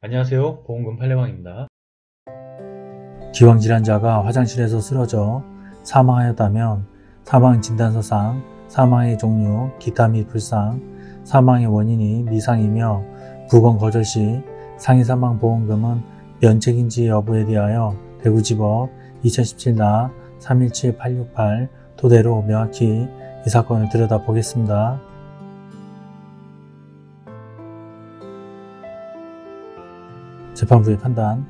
안녕하세요 보험금 팔례방입니다. 기왕질환자가 화장실에서 쓰러져 사망하였다면 사망진단서상 사망의 종류, 기타 및 불상, 사망의 원인이 미상이며 부검 거절 시 상해사망보험금은 면책인지 여부에 대하여 대구지법 2017나 317868 토대로 명확히 이 사건을 들여다보겠습니다. 재판부의 판단,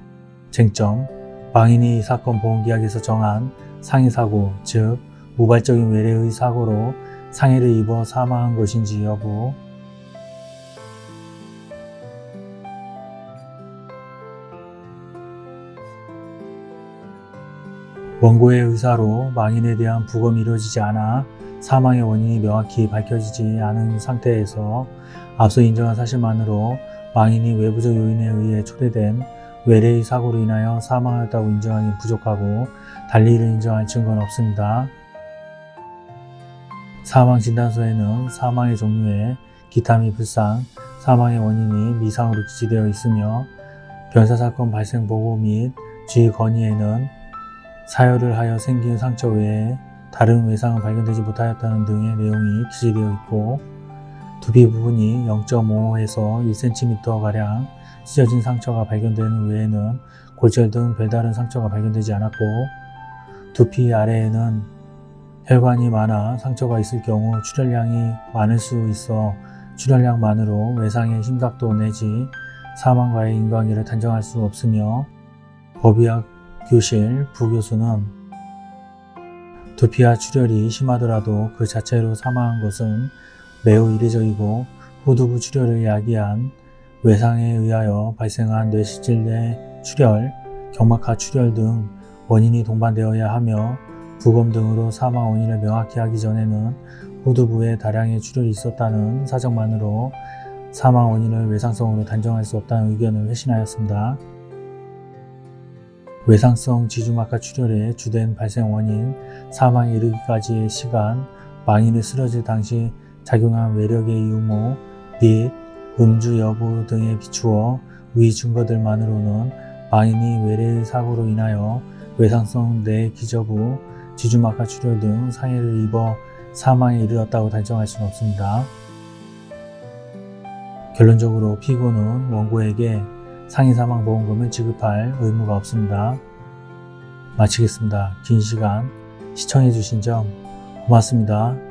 쟁점, 망인이 이 사건 보험계약에서 정한 상해사고, 즉 우발적인 외래의 사고로 상해를 입어 사망한 것인지 여부, 원고의 의사로 망인에 대한 부검이 이루어지지 않아 사망의 원인이 명확히 밝혀지지 않은 상태에서 앞서 인정한 사실만으로 망인이 외부적 요인에 의해 초래된 외래의 사고로 인하여 사망하였다고 인정하기 부족하고 달리 이를 인정할 증거는 없습니다. 사망진단서에는 사망의 종류에 기타 및 불상, 사망의 원인이 미상으로 기재되어 있으며 변사사건 발생 보고 및 주의 건의에는 사열을 하여 생긴 상처 외에 다른 외상은 발견되지 못하였다는 등의 내용이 기재되어 있고 두피 부분이 0.5에서 1cm가량 찢어진 상처가 발견되는 외에는 골절 등 별다른 상처가 발견되지 않았고 두피 아래에는 혈관이 많아 상처가 있을 경우 출혈량이 많을 수 있어 출혈량만으로 외상의 심각도 내지 사망과의 인과관계를 단정할 수 없으며 법의학 교실 부교수는 두피와 출혈이 심하더라도 그 자체로 사망한 것은 매우 이례적이고 후두부 출혈을 야기한 외상에 의하여 발생한 뇌실질 내 출혈, 경막하 출혈 등 원인이 동반되어야 하며 부검 등으로 사망 원인을 명확히 하기 전에는 후두부에 다량의 출혈이 있었다는 사정만으로 사망 원인을 외상성으로 단정할 수 없다는 의견을 회신하였습니다. 외상성 지주막하 출혈의 주된 발생 원인, 사망에 이르기까지의 시간, 망인이 쓰러질 당시 작용한 외력의 유무 및 음주 여부 등에 비추어 위 증거들만으로는 망인이 외래의 사고로 인하여 외상성 뇌 기저부, 지주막하 출혈 등 상해를 입어 사망에 이르렀다고 단정할 수는 없습니다. 결론적으로 피고는 원고에게 상해 사망 보험금을 지급할 의무가 없습니다. 마치겠습니다. 긴 시간 시청해주신 점 고맙습니다.